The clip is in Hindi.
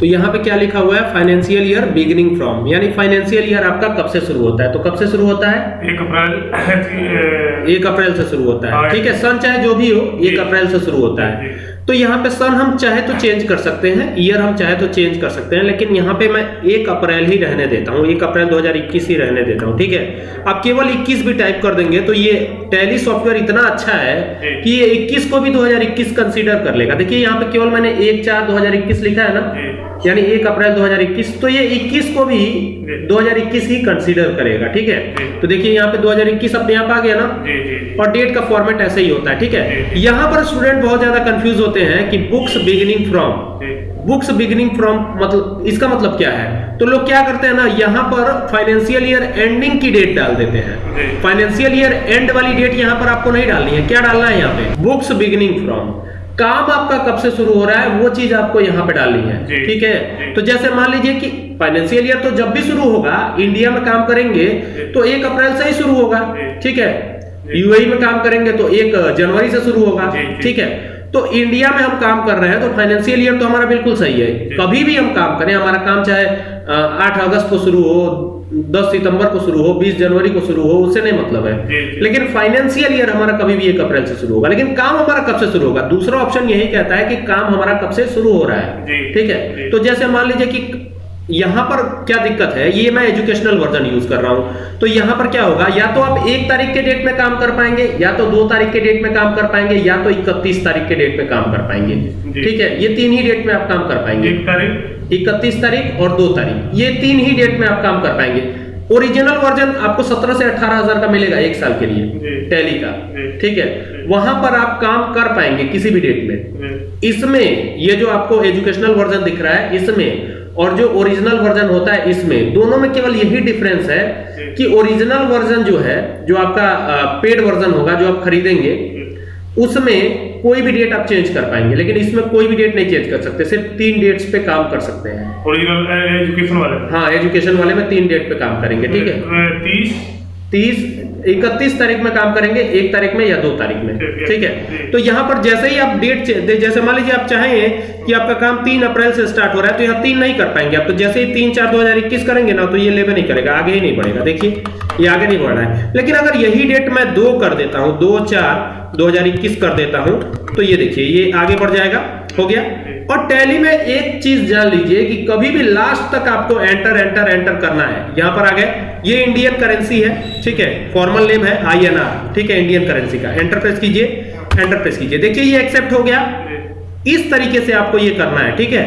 तो यहाँ पे क्या लिखा हुआ है? फाइनेंशियल ईयर बिगिनिंग फ्रॉम यानी फाइनेंशियल ईयर आपका कब से शुरू होता है? तो कब से शुरू होता है? एक अप्रैल एक अप्रैल से शुरू होता है। हाँ। ठीक है सन चाहे जो भी हो एक अप्रैल से शुरू होता है। तो यहाँ पे सन हम चाहे तो चेंज कर सकते हैं ईयर हम चाहे तो चेंज कर सकते हैं लेकिन यहाँ पे मैं एक अप्रैल ही रहने देता हूँ एक अप्रैल 2021 ही रहने देता हूँ ठीक है? आप केवल 21 भी टाइप कर देंगे तो ये टैली सॉफ्टवेयर इतना अच्छा है कि ये 21 को भी 2021 कंसीडर कर लेगा। देखिए यहाँ पे केवल मैंने एक चार 2021 लिखा है ना? यानी एक अप्रैल 2021 तो ये 21 को भी जी। 2021 ही कंसीडर करेगा ठीक है? तो देखिए यहाँ पे 2021 अपने आप आ गया ना? जी जी और डेट का फॉर्मेट ऐसे ही होता है ठीक है। यहाँ पर स्टूडेंट बहुत ज़्यादा कंफ्यूज होते हैं कि books beginning from books beginning from मतलब इसका मतलब क्या है? तो लोग क्या करते हैं ना यहाँ पर फाइनेंशियल ईयर एंडिंग की डेट डाल देते हैं। फाइनेंशियल ईयर एंड वाली डेट यहाँ पर आपको नहीं डालनी है। क्या डालना है यहाँ पे? बुक्स बिगिनिंग फ्रॉम काम आपका कब से शुरू हो रहा है वो चीज़ आपको यहाँ पे डालनी है। ठीक है? तो जैसे मान लीजिए कि फाइनेंशियल ईयर तो जब भी शुरू होगा इंडिया में काम करेंगे तो एक अप्रैल से ही शुरू होगा। ठीक है। यूएई में काम करेंगे तो एक जनवरी से शुरू होगा। ठीक है? तो इंडिया में हम काम कर रहे हैं तो फाइनेंशियल ईयर तो हमारा बिल्कुल सही है। कभी भी हम काम करें हमारा काम चाहे आठ अगस्त को शुरू हो दस सितंबर को शुरू हो बीस जनवरी को शुरू हो उससे नहीं मतलब है। लेकिन फाइनेंशियल ईयर हमारा कभी भी एक अप्रैल से शुरू होगा लेकिन काम हमारा कब से शुरू होगा? दूसरा ऑप्शन यही कहता है कि काम हमारा कब से शुरू हो रहा है? ठीक है? तो जैसे मान लीजिए कि यहाँ पर क्या दिक्कत है? ये मैं एजुकेशनल वर्जन यूज़ कर रहा हूँ। तो यहाँ पर क्या होगा? या तो आप एक तारीख के डेट में काम कर पाएँगे या तो दो तारीख के डेट में काम कर पाएँगे या तो इकतीस तारीख के डेट में काम कर पाएँगे। ठीक है? ये तीन ही डेट में आप काम कर पाएँगे। एक तारीख? इकतीस तारीख और दो तारीख। ये तीन ही डेट में आप काम कर पाएँगे। ओरिजिनल वर्जन आपको 17 से अठारह हज़ार का मिलेगा एक साल के लिए। टैली का। ठीक है? वहाँ पर आप काम कर पाएँगे किसी भी डेट में। इसमें ये जो आपको एजुकेशनल वर्जन दिख रहा है इसमें और जो ओरिजिनल वर्जन होता है इसमें दोनों में केवल यही डिफरेंस है कि ओरिजिनल वर्जन जो है जो आपका पेड वर्जन होगा जो आप खरीदेंगे उसमें कोई भी डेट आप चेंज कर पाएँगे लेकिन इसमें कोई भी डेट नहीं चेंज कर सकते सिर्फ़ तीन डेट्स पे काम कर सकते हैं। ओरिजिनल एजुकेशन वाले। हाँ एजुकेशन वाले में तीन डेट पे काम करेंगे ठीक है? तीस तीस इकतीस तारीख में काम करेंगे एक तारीख में या दो तारीख में। ठीक है। तो यहाँ पर जैसे ही आप डेट जैसे मान लीजिए आप चाहें कि आपका काम तीन अप्रैल से स्टार्ट हो रहा है तो यहाँ तीन नहीं कर पाएँगे आप। तो जैसे ही तीन चार दो हज़ार इक्कीस करेंगे ना तो ये लेवे नहीं करेगा आगे ही नहीं बढ़ेगा। देखिए ये आगे नहीं बढ़ रहा है। लेकिन अगर यही डेट मैं दो कर देता हूँ दो चार 2021 कर देता हूँ। तो ये देखिए, ये आगे बढ़ जाएगा, हो गया। और टैली में एक चीज़ जान लीजिए कि कभी भी लास्ट तक आपको एंटर एंटर एंटर करना है। यहाँ पर आ गए। ये इंडियन करेंसी है, ठीक है? फॉर्मल नेम है आईएनआर ठीक है? इंडियन करेंसी का। एंटर प्रेस कीजिए एंटर प्रेस कीजिए। देखिए, ये एक्सेप्ट हो गया। इस तरीके से आपको ये करना है, ठीक है?